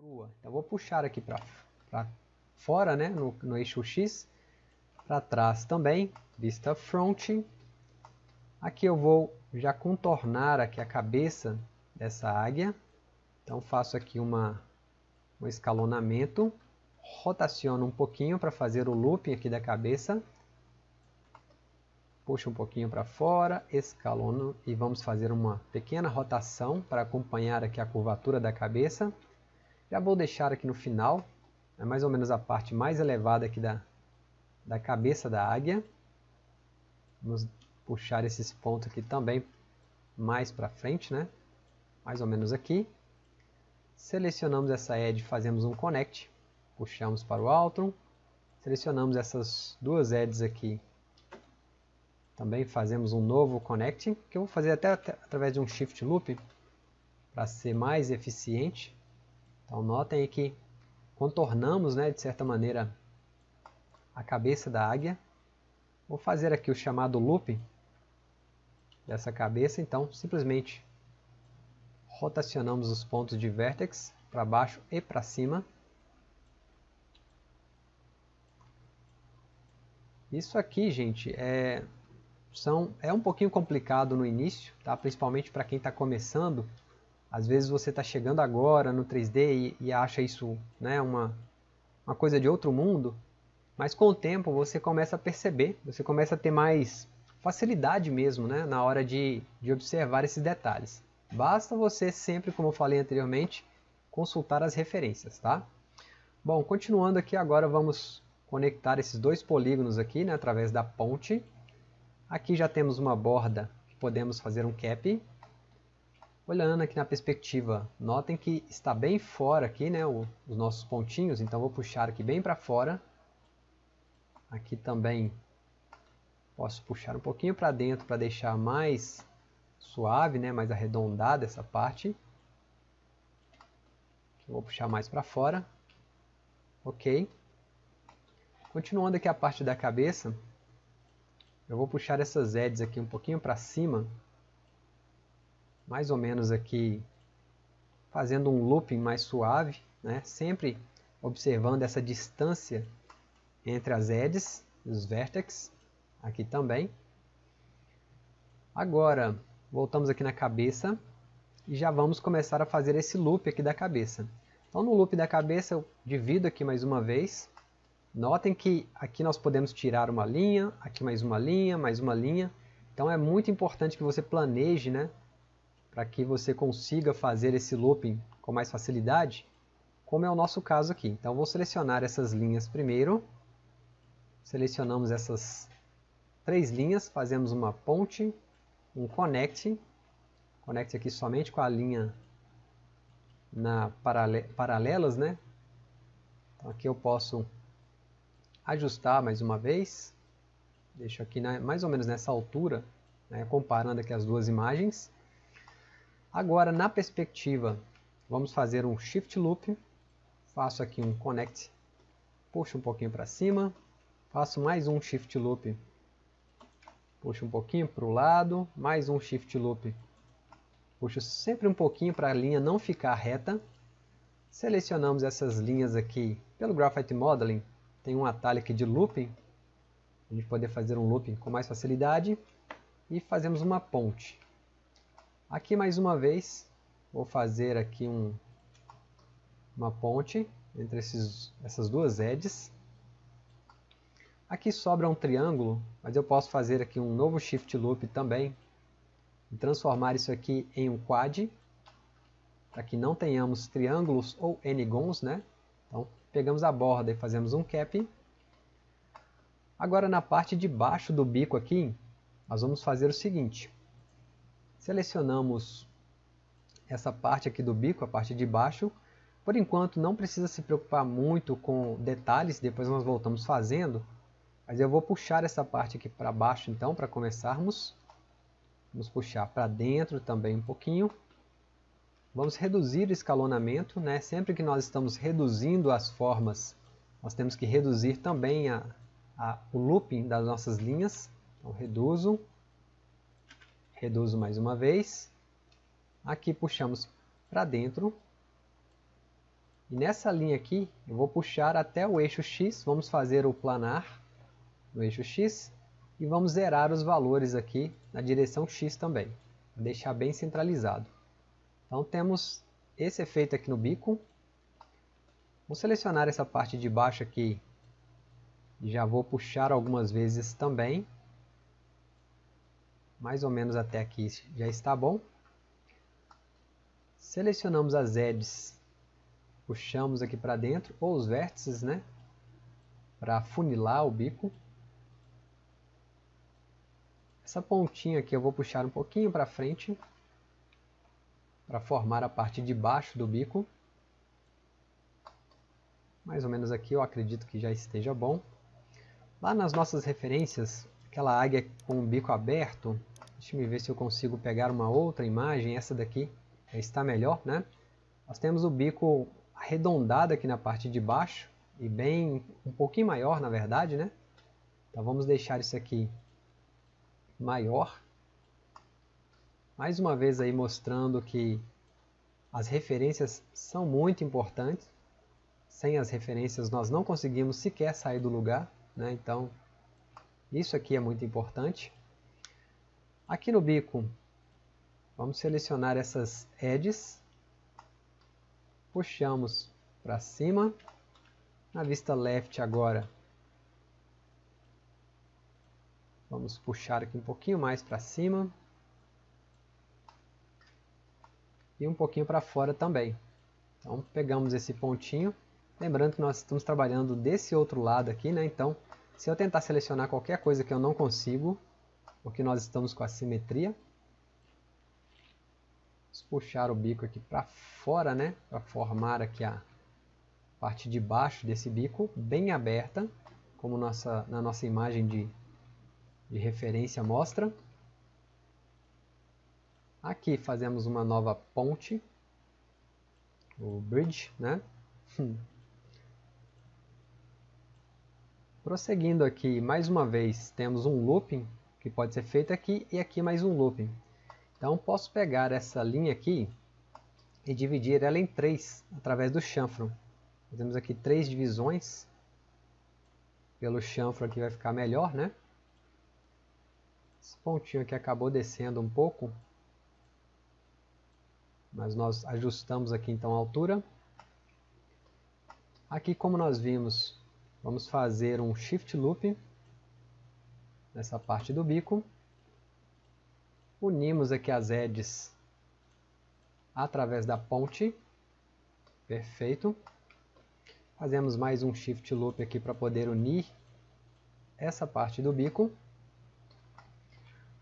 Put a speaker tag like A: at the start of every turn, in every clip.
A: crua. Então vou puxar aqui para fora, né, no, no eixo X, para trás também, vista front. Aqui eu vou já contornar aqui a cabeça dessa águia. Então faço aqui uma, um escalonamento, rotaciono um pouquinho para fazer o looping aqui da cabeça. Puxo um pouquinho para fora, escalono e vamos fazer uma pequena rotação para acompanhar aqui a curvatura da cabeça. Já vou deixar aqui no final, é mais ou menos a parte mais elevada aqui da, da cabeça da águia. Vamos puxar esses pontos aqui também mais para frente, né? mais ou menos aqui. Selecionamos essa edge, fazemos um connect, puxamos para o alto. Selecionamos essas duas edges aqui, também fazemos um novo connect, que eu vou fazer até através de um shift loop, para ser mais eficiente. Então notem que contornamos, né, de certa maneira, a cabeça da águia. Vou fazer aqui o chamado loop dessa cabeça, então simplesmente rotacionamos os pontos de vertex para baixo e para cima. Isso aqui, gente, é, são, é um pouquinho complicado no início, tá? principalmente para quem está começando, às vezes você está chegando agora no 3D e, e acha isso né, uma, uma coisa de outro mundo, mas com o tempo você começa a perceber, você começa a ter mais facilidade mesmo né, na hora de, de observar esses detalhes. Basta você sempre, como eu falei anteriormente, consultar as referências. Tá? Bom, continuando aqui agora vamos conectar esses dois polígonos aqui né, através da ponte. Aqui já temos uma borda que podemos fazer um cap Olhando aqui na perspectiva, notem que está bem fora aqui, né, os nossos pontinhos, então vou puxar aqui bem para fora. Aqui também posso puxar um pouquinho para dentro para deixar mais suave, né, mais arredondada essa parte. Vou puxar mais para fora. Ok. Continuando aqui a parte da cabeça, eu vou puxar essas edges aqui um pouquinho para cima mais ou menos aqui fazendo um looping mais suave, né? sempre observando essa distância entre as edges os vertex, aqui também. Agora, voltamos aqui na cabeça e já vamos começar a fazer esse loop aqui da cabeça. Então no loop da cabeça eu divido aqui mais uma vez. Notem que aqui nós podemos tirar uma linha, aqui mais uma linha, mais uma linha. Então é muito importante que você planeje né, para que você consiga fazer esse looping com mais facilidade, como é o nosso caso aqui. Então vou selecionar essas linhas primeiro, selecionamos essas três linhas, fazemos uma ponte, um connect, connect aqui somente com a linha na parale paralelas, né? Então aqui eu posso ajustar mais uma vez, deixo aqui na, mais ou menos nessa altura, né, comparando aqui as duas imagens. Agora, na perspectiva, vamos fazer um Shift Loop. Faço aqui um Connect, puxo um pouquinho para cima. Faço mais um Shift Loop, puxo um pouquinho para o lado. Mais um Shift Loop, puxo sempre um pouquinho para a linha não ficar reta. Selecionamos essas linhas aqui pelo Graphite Modeling. Tem um atalho aqui de Looping, a gente poder fazer um looping com mais facilidade. E fazemos uma ponte. Aqui mais uma vez, vou fazer aqui um, uma ponte entre esses, essas duas edges. Aqui sobra um triângulo, mas eu posso fazer aqui um novo Shift Loop também. E transformar isso aqui em um quad, para que não tenhamos triângulos ou n-gons, né? Então, pegamos a borda e fazemos um cap. Agora, na parte de baixo do bico aqui, nós vamos fazer o seguinte. Selecionamos essa parte aqui do bico, a parte de baixo. Por enquanto não precisa se preocupar muito com detalhes, depois nós voltamos fazendo. Mas eu vou puxar essa parte aqui para baixo então, para começarmos. Vamos puxar para dentro também um pouquinho. Vamos reduzir o escalonamento, né? sempre que nós estamos reduzindo as formas, nós temos que reduzir também a, a, o looping das nossas linhas. Então reduzo, reduzo mais uma vez, aqui puxamos para dentro, E nessa linha aqui, eu vou puxar até o eixo X, vamos fazer o planar no eixo X e vamos zerar os valores aqui na direção X também, deixar bem centralizado. Então temos esse efeito aqui no bico. Vou selecionar essa parte de baixo aqui já vou puxar algumas vezes também. Mais ou menos até aqui já está bom. Selecionamos as edges, puxamos aqui para dentro, ou os vértices, né? Para funilar o bico. Essa pontinha aqui eu vou puxar um pouquinho para frente, para formar a parte de baixo do bico. Mais ou menos aqui eu acredito que já esteja bom. Lá nas nossas referências, aquela águia com o bico aberto, deixa eu ver se eu consigo pegar uma outra imagem, essa daqui está melhor, né? Nós temos o bico arredondado aqui na parte de baixo e bem um pouquinho maior, na verdade, né? Então vamos deixar isso aqui maior. Mais uma vez aí mostrando que as referências são muito importantes. Sem as referências nós não conseguimos sequer sair do lugar, né? Então isso aqui é muito importante. Aqui no bico Vamos selecionar essas edges, puxamos para cima, na vista left agora, vamos puxar aqui um pouquinho mais para cima, e um pouquinho para fora também. Então pegamos esse pontinho, lembrando que nós estamos trabalhando desse outro lado aqui, né? então se eu tentar selecionar qualquer coisa que eu não consigo, porque nós estamos com a simetria, Vamos puxar o bico aqui para fora, né? Para formar aqui a parte de baixo desse bico, bem aberta, como nossa, na nossa imagem de, de referência mostra. Aqui fazemos uma nova ponte, o bridge, né? Prosseguindo aqui, mais uma vez, temos um looping que pode ser feito aqui e aqui mais um looping. Então posso pegar essa linha aqui e dividir ela em três através do chanfro. Temos aqui três divisões. Pelo chanfro aqui vai ficar melhor, né? Esse pontinho aqui acabou descendo um pouco. Mas nós ajustamos aqui então a altura. Aqui como nós vimos, vamos fazer um shift loop nessa parte do bico. Unimos aqui as edges através da ponte. Perfeito. Fazemos mais um shift loop aqui para poder unir essa parte do bico.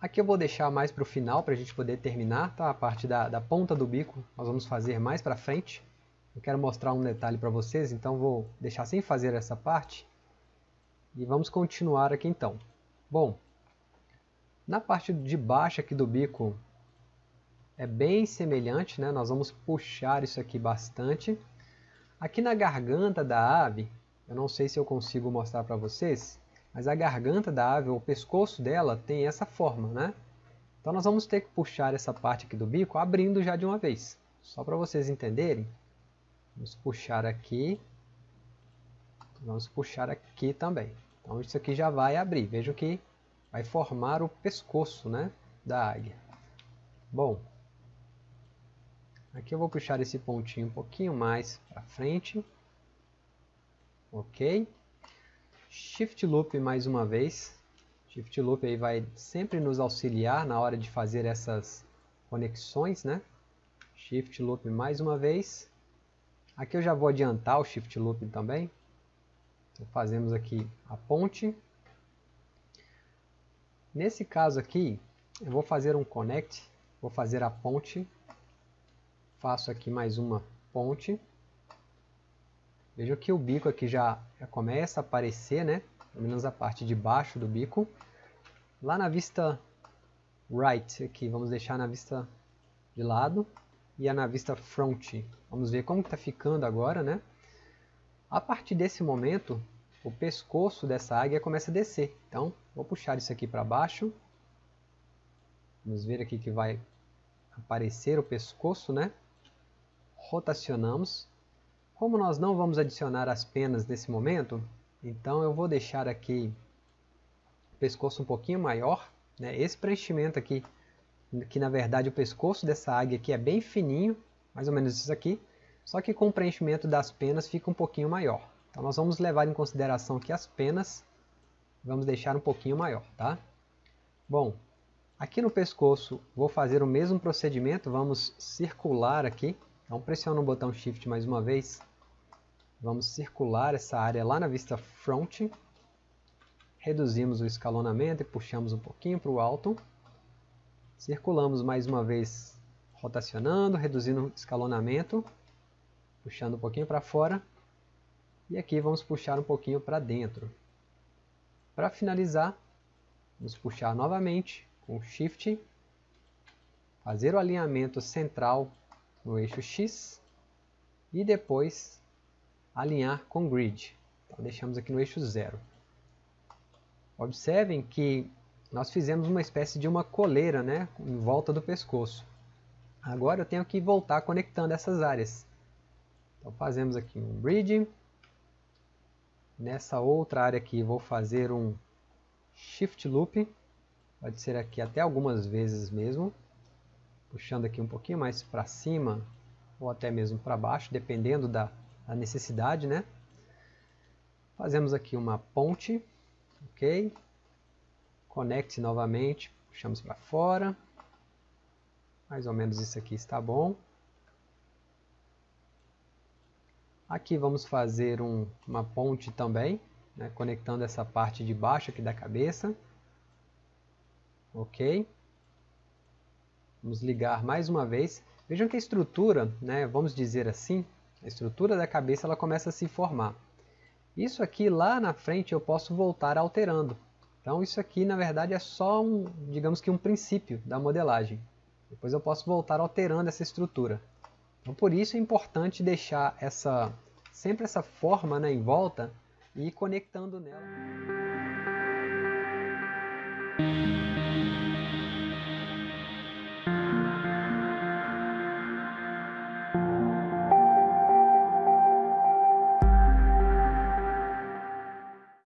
A: Aqui eu vou deixar mais para o final para a gente poder terminar, tá? A parte da, da ponta do bico nós vamos fazer mais para frente. Eu quero mostrar um detalhe para vocês, então vou deixar sem fazer essa parte. E vamos continuar aqui então. Bom, na parte de baixo aqui do bico é bem semelhante, né? nós vamos puxar isso aqui bastante. Aqui na garganta da ave, eu não sei se eu consigo mostrar para vocês, mas a garganta da ave, o pescoço dela tem essa forma, né? Então nós vamos ter que puxar essa parte aqui do bico abrindo já de uma vez. Só para vocês entenderem, vamos puxar aqui, vamos puxar aqui também. Então isso aqui já vai abrir, vejam que vai formar o pescoço né, da águia. Bom, aqui eu vou puxar esse pontinho um pouquinho mais para frente. Ok. Shift Loop mais uma vez. Shift Loop aí vai sempre nos auxiliar na hora de fazer essas conexões, né? Shift Loop mais uma vez. Aqui eu já vou adiantar o Shift Loop também. Então, fazemos aqui a ponte. Nesse caso aqui, eu vou fazer um connect, vou fazer a ponte, faço aqui mais uma ponte. Veja que o bico aqui já, já começa a aparecer, né? Pelo menos a parte de baixo do bico. Lá na vista right, aqui, vamos deixar na vista de lado e a na vista front. Vamos ver como está ficando agora, né? A partir desse momento, o pescoço dessa águia começa a descer. Então, vou puxar isso aqui para baixo. Vamos ver aqui que vai aparecer o pescoço, né? Rotacionamos. Como nós não vamos adicionar as penas nesse momento, então eu vou deixar aqui o pescoço um pouquinho maior. Né? Esse preenchimento aqui, que na verdade o pescoço dessa águia aqui é bem fininho, mais ou menos isso aqui, só que com o preenchimento das penas fica um pouquinho maior. Então nós vamos levar em consideração que as penas vamos deixar um pouquinho maior, tá? Bom, aqui no pescoço vou fazer o mesmo procedimento, vamos circular aqui, então pressiono o botão Shift mais uma vez, Vamos circular essa área lá na vista front. Reduzimos o escalonamento e puxamos um pouquinho para o alto. Circulamos mais uma vez, rotacionando, reduzindo o escalonamento. Puxando um pouquinho para fora. E aqui vamos puxar um pouquinho para dentro. Para finalizar, vamos puxar novamente com Shift. Fazer o alinhamento central no eixo X. E depois alinhar com grid. Então, deixamos aqui no eixo 0. Observem que nós fizemos uma espécie de uma coleira né, em volta do pescoço. Agora eu tenho que voltar conectando essas áreas. Então fazemos aqui um bridge. Nessa outra área aqui vou fazer um shift loop. Pode ser aqui até algumas vezes mesmo. Puxando aqui um pouquinho mais para cima ou até mesmo para baixo, dependendo da a necessidade, né? Fazemos aqui uma ponte, ok? Conecte novamente, puxamos para fora. Mais ou menos isso aqui está bom. Aqui vamos fazer um, uma ponte também, né, conectando essa parte de baixo aqui da cabeça. Ok. Vamos ligar mais uma vez. Vejam que a estrutura, né, vamos dizer assim, a estrutura da cabeça ela começa a se formar. Isso aqui lá na frente eu posso voltar alterando. Então isso aqui na verdade é só um, digamos que um princípio da modelagem. Depois eu posso voltar alterando essa estrutura. Então por isso é importante deixar essa sempre essa forma né, em volta e ir conectando nela.